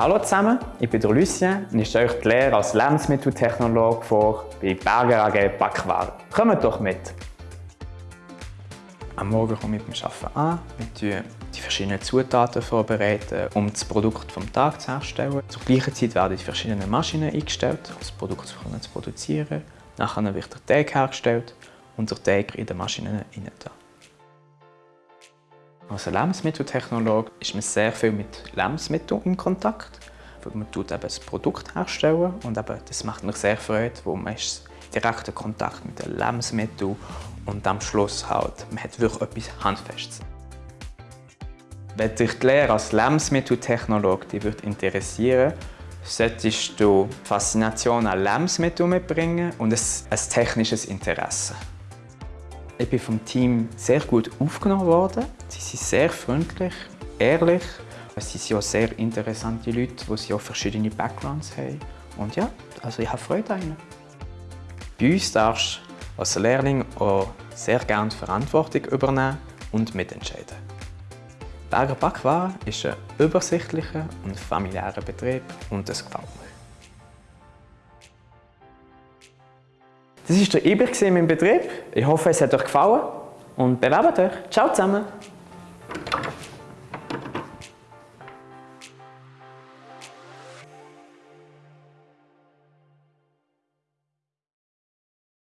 Hallo zusammen, ich bin Lucien und ich stelle euch die Lehre als Lebensmitteltechnologe vor bei Berger AG Backwaren. Kommt doch mit! Am Morgen komme ich beim Arbeiten an. Wir die verschiedenen Zutaten vorbereiten, um das Produkt vom Tag zu herstellen. Zur gleichen Zeit werden die verschiedenen Maschinen eingestellt, um das Produkt zu produzieren. Nachher wird der Teig hergestellt und der Teig in den Maschinen hinein. Als Lebensmitteltechnologe ist man sehr viel mit Lebensmitteln in Kontakt. Man tut eben das Produkt herstellen und eben, das macht mir sehr Freude, wo man ist direkten Kontakt mit den Lebensmitteln und am Schluss halt, man hat wirklich etwas Handfestes. Wenn dich die Lehre als Lebensmitteltechnologe dich interessieren solltest du Faszination an Lebensmitteln mitbringen und ein, ein technisches Interesse. Ich bin vom Team sehr gut aufgenommen worden. Sie sind sehr freundlich, ehrlich. Sie sind auch sehr interessante Leute, die auch verschiedene Backgrounds haben. Und ja, also ich habe Freude an ihnen. Bei uns darfst du als Lehrling auch sehr gerne Verantwortung übernehmen und mitentscheiden. Berger Backwaren ist ein übersichtlicher und familiärer Betrieb und das gefällt mir. Das war der Iber meinem Betrieb. Ich hoffe, es hat euch gefallen und bewerbt euch. Ciao zusammen!